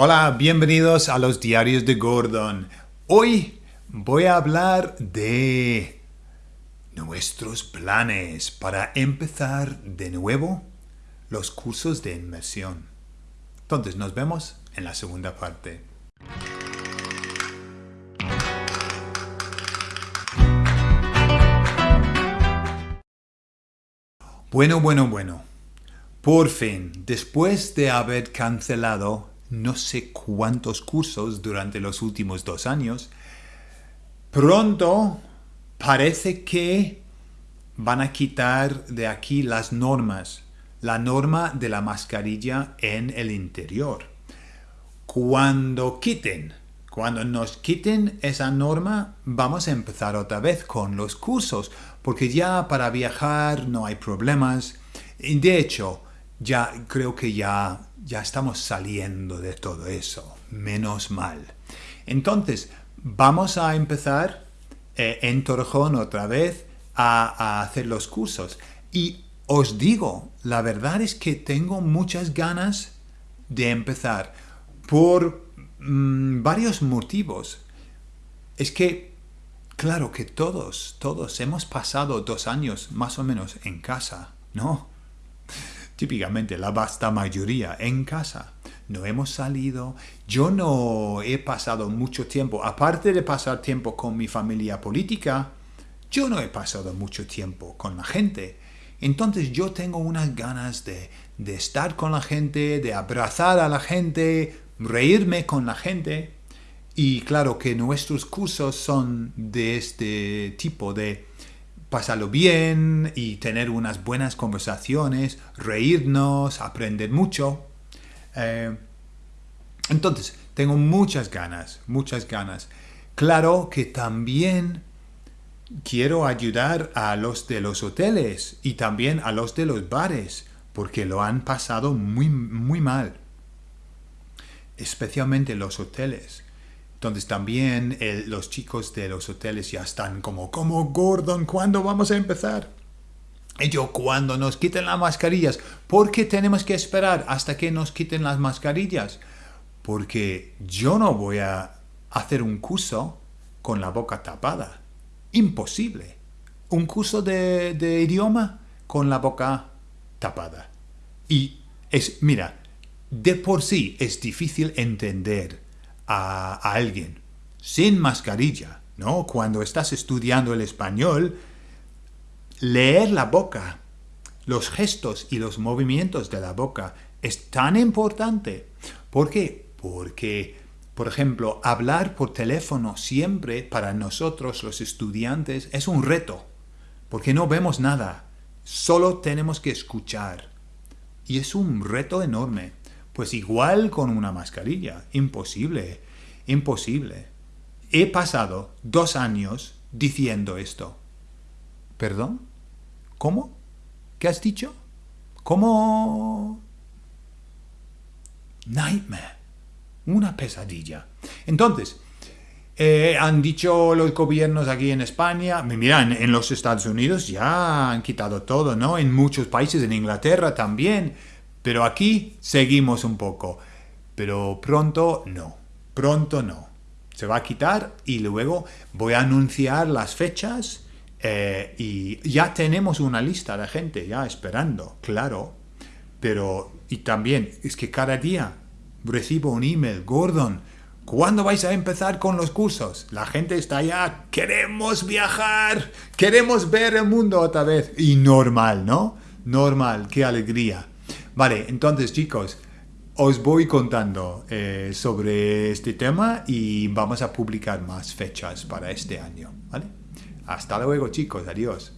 Hola, bienvenidos a los diarios de Gordon. Hoy voy a hablar de nuestros planes para empezar de nuevo los cursos de inmersión. Entonces nos vemos en la segunda parte. Bueno, bueno, bueno. Por fin, después de haber cancelado no sé cuántos cursos durante los últimos dos años, pronto parece que van a quitar de aquí las normas, la norma de la mascarilla en el interior. Cuando quiten, cuando nos quiten esa norma, vamos a empezar otra vez con los cursos, porque ya para viajar no hay problemas. De hecho, ya creo que ya, ya estamos saliendo de todo eso, menos mal. Entonces, vamos a empezar eh, en Torrejón otra vez a, hacer los cursos. Y os digo, la verdad es que tengo muchas ganas de empezar por mm, varios motivos. Es que, claro que todos, todos hemos pasado dos años más o menos en casa, ¿no? Típicamente la vasta mayoría en casa. No hemos salido. Yo no he pasado mucho tiempo, aparte de pasar tiempo con mi familia política, yo no he pasado mucho tiempo con la gente. Entonces yo tengo unas ganas de, de estar con la gente, de abrazar a la gente, reírme con la gente. Y claro que nuestros cursos son de este tipo de pasarlo bien y tener unas buenas conversaciones, reírnos, aprender mucho. Eh, entonces, tengo muchas ganas, muchas ganas. Claro que también quiero ayudar a los de los hoteles y también a los de los bares, porque lo han pasado muy, muy mal. Especialmente los hoteles. Entonces también los chicos de los hoteles ya están como, como Gordon, ¿cuándo vamos a empezar? Y yo, cuando nos quiten las mascarillas, ¿por qué tenemos que esperar hasta que nos quiten las mascarillas? Porque yo no voy a hacer un curso con la boca tapada. Imposible. Un curso de, de idioma con la boca tapada. Y es, mira, de por sí es difícil entender a, alguien sin mascarilla, ¿no? Cuando estás estudiando el español, leer la boca, los gestos y los movimientos de la boca es tan importante. ¿Por qué? Porque, por ejemplo, hablar por teléfono siempre para nosotros los estudiantes es un reto, porque no vemos nada, solo tenemos que escuchar. Y es un reto enorme. Pues igual con una mascarilla, imposible, imposible. He pasado dos años diciendo esto. ¿Perdón? ¿Cómo? ¿Qué has dicho? ¿Cómo? Nightmare. Una pesadilla. Entonces, eh, han dicho los gobiernos aquí en España, mira, en, los Estados Unidos ya han quitado todo, ¿no? En muchos países, en Inglaterra también, pero aquí seguimos un poco. Pero pronto no, pronto no. Se va a quitar y luego voy a anunciar las fechas eh, y ya tenemos una lista de gente ya esperando, claro. Pero, y también, es que cada día recibo un email, Gordon, ¿cuándo vais a empezar con los cursos? La gente está ya, queremos viajar, queremos ver el mundo otra vez. Y normal, ¿no? Normal, qué alegría. Vale, entonces chicos, os voy contando eh, sobre este tema y vamos a publicar más fechas para este año. ¿vale? Hasta luego chicos, adiós.